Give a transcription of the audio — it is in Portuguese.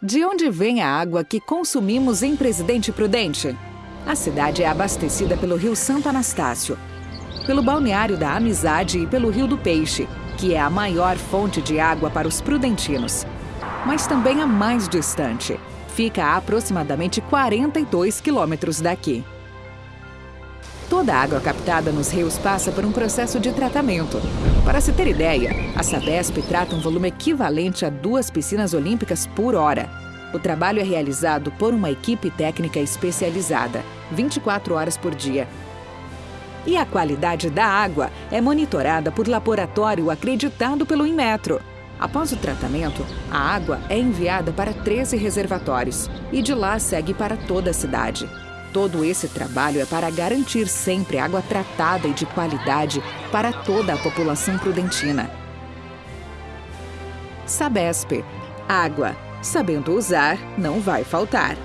De onde vem a água que consumimos em Presidente Prudente? A cidade é abastecida pelo Rio Santo Anastácio, pelo Balneário da Amizade e pelo Rio do Peixe, que é a maior fonte de água para os prudentinos. Mas também a mais distante. Fica a aproximadamente 42 quilômetros daqui. Toda a água captada nos rios passa por um processo de tratamento. Para se ter ideia, a Sabesp trata um volume equivalente a duas piscinas olímpicas por hora. O trabalho é realizado por uma equipe técnica especializada, 24 horas por dia. E a qualidade da água é monitorada por laboratório acreditado pelo Inmetro. Após o tratamento, a água é enviada para 13 reservatórios e de lá segue para toda a cidade. Todo esse trabalho é para garantir sempre água tratada e de qualidade para toda a população prudentina. Sabesp. Água. Sabendo usar, não vai faltar.